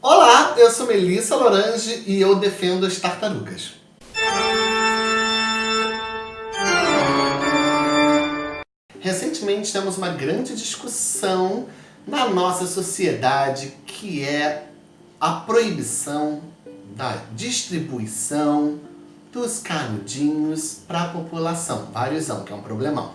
Olá, eu sou Melissa Lorange e eu defendo as tartarugas. Recentemente temos uma grande discussão na nossa sociedade que é a proibição da distribuição dos canudinhos para a população. Váriosão, que é um problemão.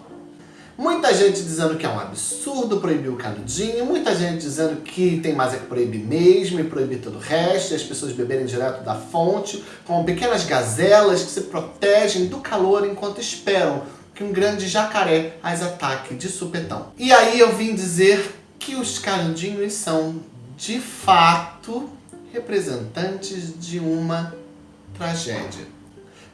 Muita gente dizendo que é um absurdo proibir o canudinho, muita gente dizendo que tem mais é que proibir mesmo e proibir todo o resto, e as pessoas beberem direto da fonte, como pequenas gazelas que se protegem do calor enquanto esperam que um grande jacaré as ataque de supetão. E aí eu vim dizer que os canudinhos são, de fato, representantes de uma tragédia.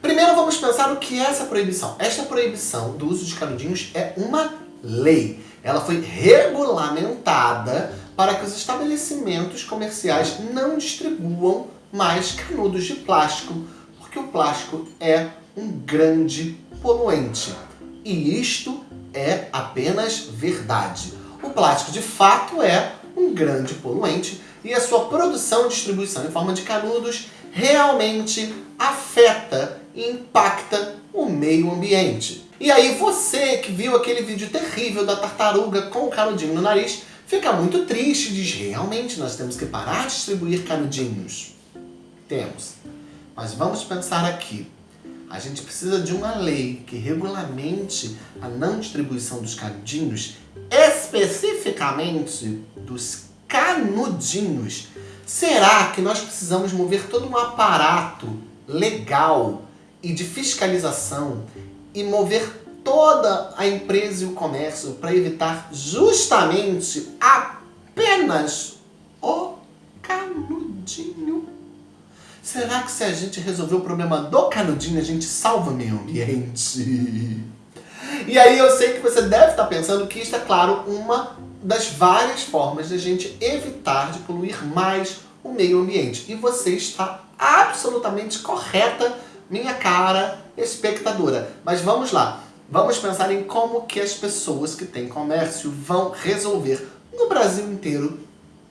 Primeiro vamos pensar o que é essa proibição. Esta proibição do uso de canudinhos é uma lei. Ela foi regulamentada para que os estabelecimentos comerciais não distribuam mais canudos de plástico, porque o plástico é um grande poluente. E isto é apenas verdade. O plástico de fato é um grande poluente e a sua produção e distribuição em forma de canudos realmente afeta impacta o meio ambiente. E aí você que viu aquele vídeo terrível da tartaruga com o canudinho no nariz, fica muito triste e diz, realmente nós temos que parar de distribuir canudinhos. Temos. Mas vamos pensar aqui. A gente precisa de uma lei que regulamente a não distribuição dos canudinhos, especificamente dos canudinhos. Será que nós precisamos mover todo um aparato legal e de fiscalização e mover toda a empresa e o comércio para evitar justamente apenas o canudinho? Será que se a gente resolver o problema do canudinho, a gente salva o meio ambiente? E aí eu sei que você deve estar pensando que isto é, claro, uma das várias formas de a gente evitar de poluir mais o meio ambiente. E você está absolutamente correta minha cara espectadora. Mas vamos lá, vamos pensar em como que as pessoas que têm comércio vão resolver no Brasil inteiro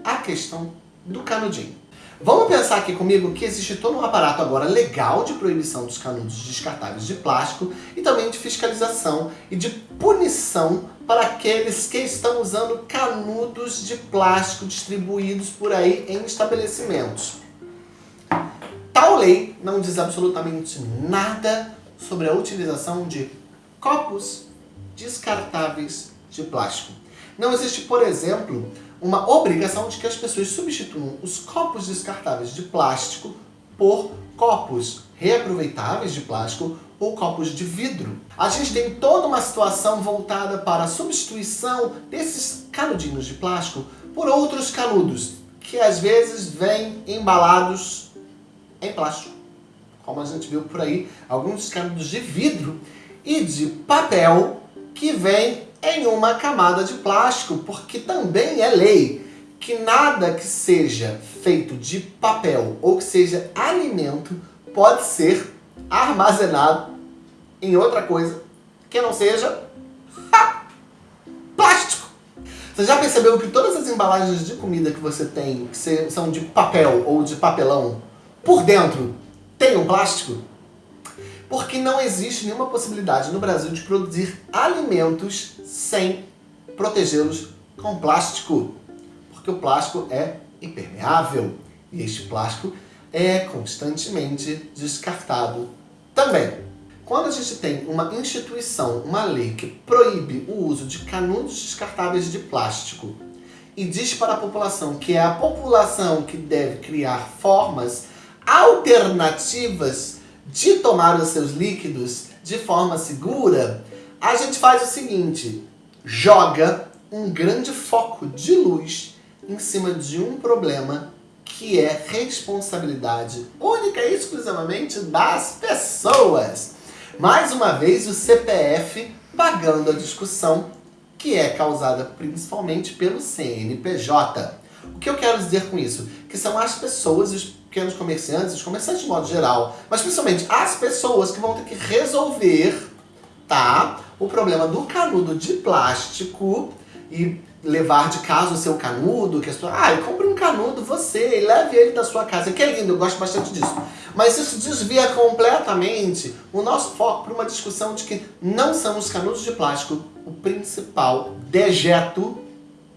a questão do canudinho. Vamos pensar aqui comigo que existe todo um aparato agora legal de proibição dos canudos descartáveis de plástico e também de fiscalização e de punição para aqueles que estão usando canudos de plástico distribuídos por aí em estabelecimentos. Lei não diz absolutamente nada sobre a utilização de copos descartáveis de plástico. Não existe, por exemplo, uma obrigação de que as pessoas substituam os copos descartáveis de plástico por copos reaproveitáveis de plástico ou copos de vidro. A gente tem toda uma situação voltada para a substituição desses canudinhos de plástico por outros canudos, que às vezes vêm embalados em plástico. Como a gente viu por aí, alguns canudos de vidro e de papel que vem em uma camada de plástico, porque também é lei que nada que seja feito de papel ou que seja alimento pode ser armazenado em outra coisa que não seja ha, plástico. Você já percebeu que todas as embalagens de comida que você tem, que são de papel ou de papelão, por dentro tem um plástico? Porque não existe nenhuma possibilidade no Brasil de produzir alimentos sem protegê-los com plástico. Porque o plástico é impermeável e este plástico é constantemente descartado também. Quando a gente tem uma instituição, uma lei que proíbe o uso de canudos descartáveis de plástico e diz para a população que é a população que deve criar formas alternativas de tomar os seus líquidos de forma segura, a gente faz o seguinte, joga um grande foco de luz em cima de um problema que é responsabilidade única e exclusivamente das pessoas. Mais uma vez, o CPF pagando a discussão que é causada principalmente pelo CNPJ. O que eu quero dizer com isso? Que são as pessoas, os pequenos comerciantes, os comerciantes de modo geral, mas principalmente as pessoas que vão ter que resolver tá? O problema do canudo de plástico e levar de casa o seu canudo, que a sua, ah, compre um canudo você e leve ele da sua casa, que é lindo, eu gosto bastante disso. Mas isso desvia completamente o nosso foco para uma discussão de que não são os canudos de plástico o principal dejeto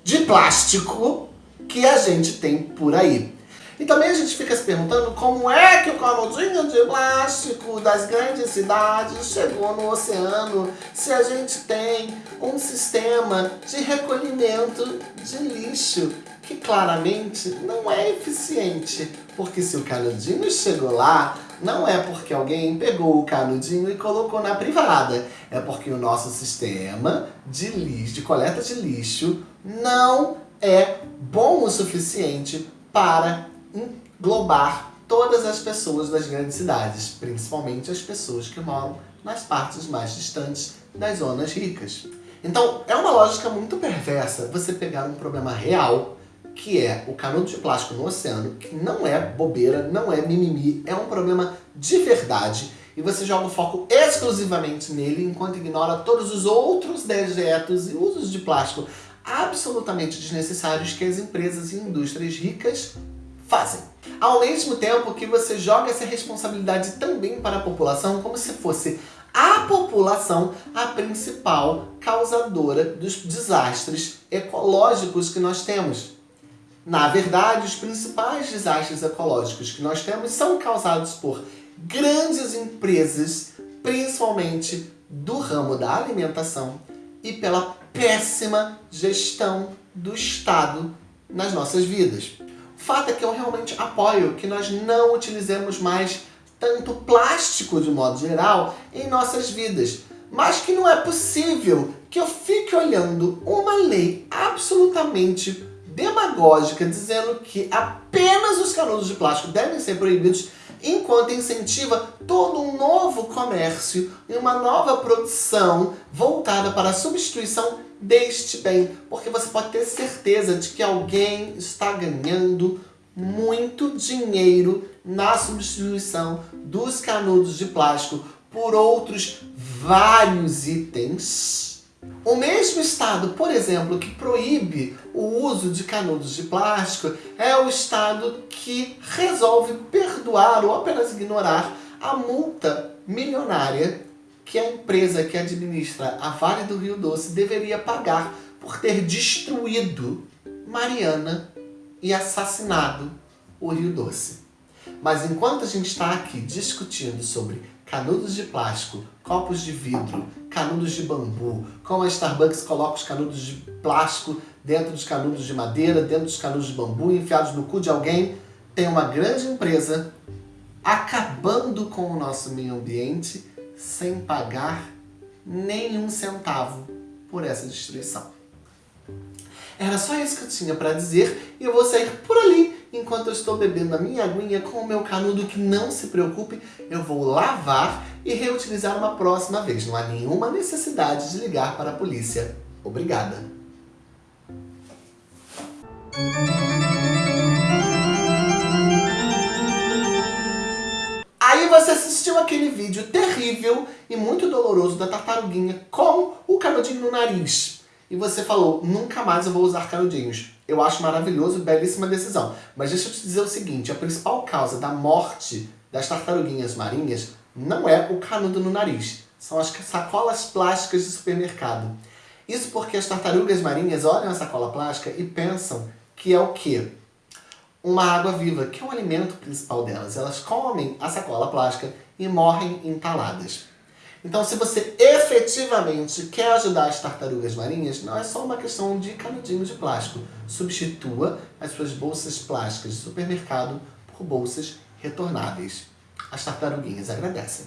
de plástico que a gente tem por aí. E também a gente fica se perguntando como é que o canudinho de plástico das grandes cidades chegou no oceano se a gente tem um sistema de recolhimento de lixo que claramente não é eficiente. Porque se o canudinho chegou lá, não é porque alguém pegou o canudinho e colocou na privada. É porque o nosso sistema de lixo, de coleta de lixo, não é bom o suficiente para englobar todas as pessoas das grandes cidades, principalmente as pessoas que moram nas partes mais distantes das zonas ricas. Então, é uma lógica muito perversa você pegar um problema real, que é o canudo de plástico no oceano, que não é bobeira, não é mimimi, é um problema de verdade, e você joga o foco exclusivamente nele, enquanto ignora todos os outros dejetos e usos de plástico absolutamente desnecessários que as empresas e indústrias ricas fazem. Ao mesmo tempo que você joga essa responsabilidade também para a população como se fosse a população a principal causadora dos desastres ecológicos que nós temos. Na verdade, os principais desastres ecológicos que nós temos são causados por grandes empresas, principalmente do ramo da alimentação e pela péssima gestão do Estado nas nossas vidas. O fato é que eu realmente apoio que nós não utilizemos mais tanto plástico de modo geral em nossas vidas. Mas que não é possível que eu fique olhando uma lei absolutamente demagógica dizendo que apenas os canudos de plástico devem ser proibidos enquanto incentiva todo um novo comércio e uma nova produção voltada para a substituição deste bem, porque você pode ter certeza de que alguém está ganhando muito dinheiro na substituição dos canudos de plástico por outros vários itens. O mesmo estado, por exemplo, que proíbe o uso de canudos de plástico é o estado que resolve perdoar ou apenas ignorar a multa milionária que a empresa que administra a Vale do Rio Doce deveria pagar por ter destruído Mariana e assassinado o Rio Doce. Mas enquanto a gente está aqui discutindo sobre canudos de plástico, copos de vidro, canudos de bambu, como a Starbucks coloca os canudos de plástico dentro dos canudos de madeira, dentro dos canudos de bambu, enfiados no cu de alguém, tem uma grande empresa acabando com o nosso meio ambiente sem pagar nenhum centavo por essa destruição. Era só isso que eu tinha para dizer e eu vou sair por ali enquanto eu estou bebendo a minha aguinha com o meu canudo que não se preocupe, eu vou lavar e reutilizar uma próxima vez. Não há nenhuma necessidade de ligar para a polícia. Obrigada. Aí você assistiu aquele vídeo terrível e muito doloroso da tartaruguinha com o canudinho no nariz. E você falou, nunca mais eu vou usar canudinhos. Eu acho maravilhoso, belíssima decisão. Mas deixa eu te dizer o seguinte, a principal causa da morte das tartaruguinhas marinhas não é o canudo no nariz, são as sacolas plásticas de supermercado. Isso porque as tartarugas marinhas olham a sacola plástica e pensam que é o quê? Uma água viva, que é o alimento principal delas. Elas comem a sacola plástica e morrem entaladas. Então, se você efetivamente quer ajudar as tartarugas marinhas, não é só uma questão de canudinho de plástico. Substitua as suas bolsas plásticas de supermercado por bolsas retornáveis. As tartaruguinhas agradecem.